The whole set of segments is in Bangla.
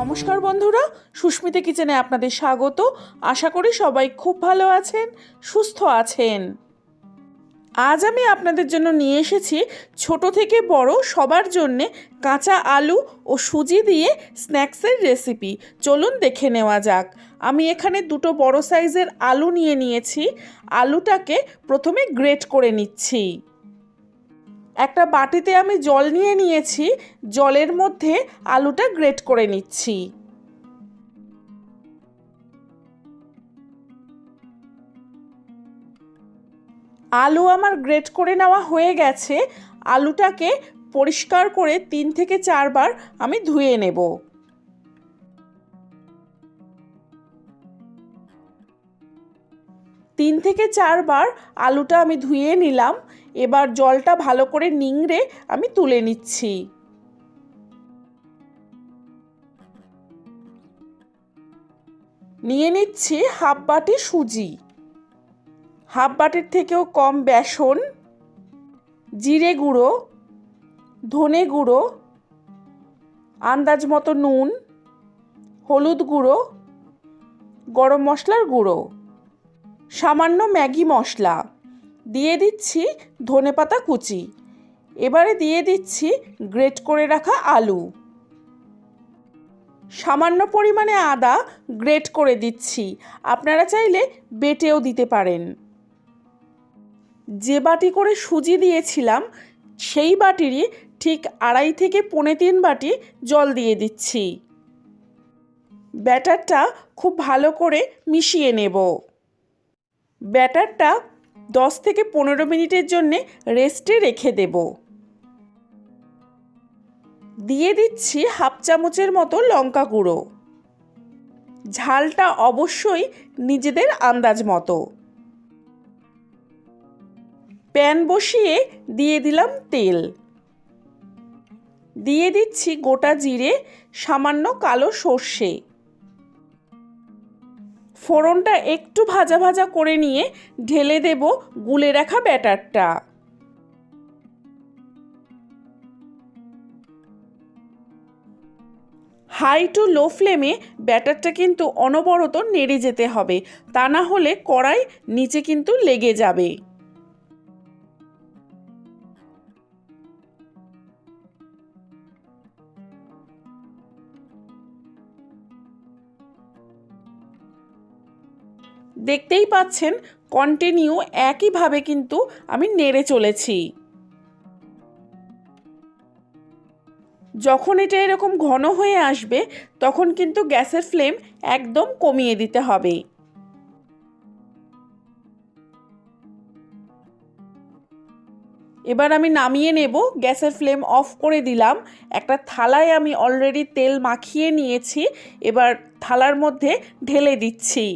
নমস্কার বন্ধুরা, সুস্মিতা কিচেনে আপনাদের স্বাগত। আশা করি সবাই খুব ভালো আছেন, সুস্থ আছেন। আজ আমি আপনাদের জন্য নিয়ে এসেছি ছোট থেকে বড় সবার জন্যে কাঁচা আলু ও সুজি দিয়ে স্ন্যাক্সের রেসিপি। চলুন দেখে নেওয়া যাক। আমি এখানে দুটো বড় সাইজের আলু নিয়ে নিয়েছি। আলুটাকে প্রথমে গ্রেট করে নিচ্ছি। একটা বাটিতে আমি জল নিয়ে নিয়েছি, জলের মধ্যে আলুটা গ্রেট করে নিচ্ছি। আলু আমার গ্রেট করে নেওয়া হয়ে গেছে, আলুটাকে পরিষ্কার করে তিন থেকে চারবার আমি ধুয়ে নেব। তিন থেকে চারবার আলুটা আমি ধুয়ে নিলাম। এবার জলটা ভালো করে নিংড়ে আমি তুলে নিচ্ছি। নিয়ে নিচ্ছি হাফ বাটি সুজি। হাফ বাটির থেকেও কম বেসন, জিরে গুঁড়ো, ধনে গুঁড়ো, আন্দাজ মতো নুন, হলুদ গুঁড়ো, গরম মশলার গুঁড়ো। সামান্য ম্যাগি মশলা। দিয়ে দিচ্ছি ধনেপাতা কুচি। এবারে দিয়ে দিচ্ছি গ্রেট করে রাখা আলু। সামান্য পরিমাণে আদা গ্রেট করে দিচ্ছি। আপনারা চাইলে বেটেও দিতে পারেন। যে বাটি করে সুজি দিয়েছিলাম, সেই বাটিরই ঠিক আড়াই থেকে পৌনে তিন বাটি জল দিয়ে দিচ্ছি। ব্যাটারটা খুব ভালো করে মিশিয়ে নেব। ব্যাটারটা দশ থেকে পনেরো মিনিটের জন্যে রেস্টে রেখে দেব। দিয়ে দিচ্ছি হাফ চামচের মতো লঙ্কা গুঁড়ো। ঝালটা অবশ্যই নিজেদের আন্দাজ মতো। প্যান বসিয়ে দিয়ে দিলাম তেল। দিয়ে দিচ্ছি গোটা জিরে, সামান্য কালো সর্ষে। ফোড়নটা একটু ভাজা ভাজা করে নিয়ে ঢেলে দেব গুলে রাখা ব্যাটারটা। হাই টু লো ফ্লেমে ব্যাটারটা কিন্তু অনবরত নেড়ে যেতে হবে। তা না হলে কড়াই নিচে কিন্তু লেগে যাবে। দেখতেই পাচ্ছেন কন্টিনিউ একইভাবে কিন্তু আমি নেড়ে চলেছি। যখন এটা এরকম ঘন হয়ে আসবে, তখন কিন্তু গ্যাসের ফ্লেম একদম কমিয়ে দিতে হবে। এবার আমি নামিয়ে নেব, গ্যাসের ফ্লেম অফ করে দিলাম। একটা থালায় আমি অলরেডি তেল মাখিয়ে নিয়েছি, এবার থালার মধ্যে ঢেলে দিচ্ছি।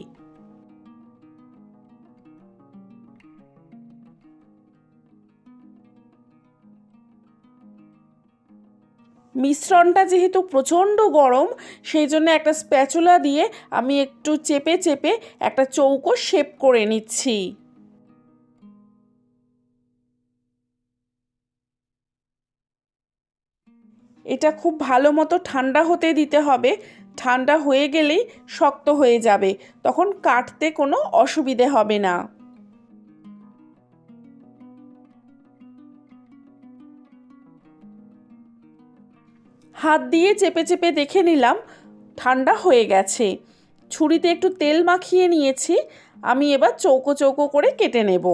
মিশ্রণটা যেহেতু প্রচণ্ড গরম, সেই জন্য একটা স্প্যাচুলা দিয়ে আমি একটু চেপে চেপে একটা চৌকো শেপ করে নিচ্ছি। এটা খুব ভালো মতো ঠান্ডা হতে দিতে হবে। ঠান্ডা হয়ে গেলেই শক্ত হয়ে যাবে। তখন কাটতে কোনো অসুবিধে হবে না। হাত দিয়ে চেপে চেপে দেখে নিলাম, ঠান্ডা হয়ে গেছে। ছুরিতে একটু তেল মাখিয়ে নিয়েছি, আমি এবার চৌকো চৌকো করে কেটে নেব।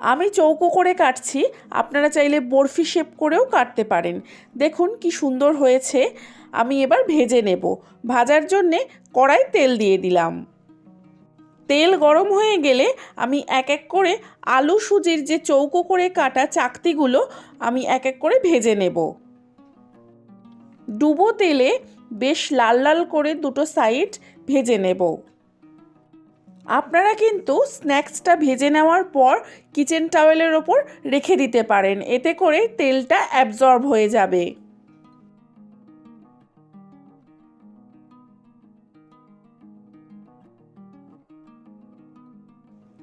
আমি চৌকো করে কাটছি, আপনারা চাইলে বরফি শেপ করেও কাটতে পারেন। দেখুন কি সুন্দর হয়েছে, আমি এবার ভেজে নেব। ভাজার জন্যে কড়াই তেল দিয়ে দিলাম। তেল গরম হয়ে গেলে আমি এক এক করে আলু সুজির যে চৌকো করে কাটা চাকতিগুলো, আমি এক এক করে ভেজে নেব। ডুবো তেলে বেশ লাল লাল করে দুটো সাইড ভেজে নেব। আপনারা কিন্তু স্ন্যাক্সটা ভেজে নেওয়ার পর কিচেন টাওয়েলের ওপর রেখে দিতে পারেন। এতে করে তেলটা অ্যাবজর্ব হয়ে যাবে।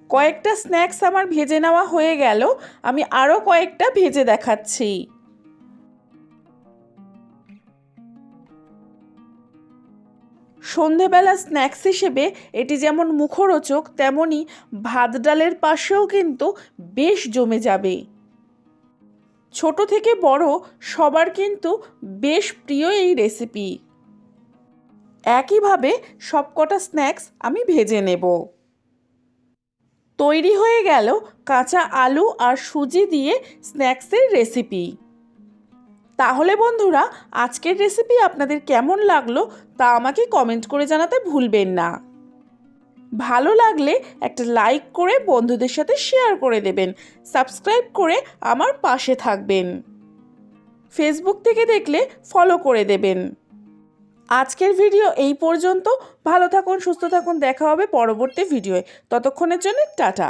কয়েকটা স্ন্যাক্স আমার ভেজে নেওয়া হয়ে গেল। আমি আরও কয়েকটা ভেজে দেখাচ্ছি। সন্ধেবেলা স্ন্যাক্স হিসেবে এটি যেমন মুখরোচক তেমনই ভাত ডালের পাশেও কিন্তু বেশ জমে যাবে। ছোট থেকে বড় সবার কিন্তু বেশ প্রিয় এই রেসিপি। একইভাবে সবকটা স্ন্যাক্স আমি ভেজে নেব। তৈরি হয়ে গেল কাঁচা আলু আর সুজি দিয়ে স্ন্যাক্সের রেসিপি। তাহলে বন্ধুরা, আজকের রেসিপি আপনাদের কেমন লাগল তা আমাকে কমেন্ট করে জানাতে ভুলবেন না। ভালো লাগলে একটা লাইক করে বন্ধুদের সাথে শেয়ার করে দেবেন সাবস্ক্রাইব করে আমার পাশে থাকবেন। ফেসবুক থেকে দেখলে ফলো করে দেবেন। আজকের ভিডিও এই পর্যন্ত। ভালো থাকুন, সুস্থ থাকুন, দেখা হবে পরবর্তী ভিডিওয়ে ততক্ষণের জন্য টাটা।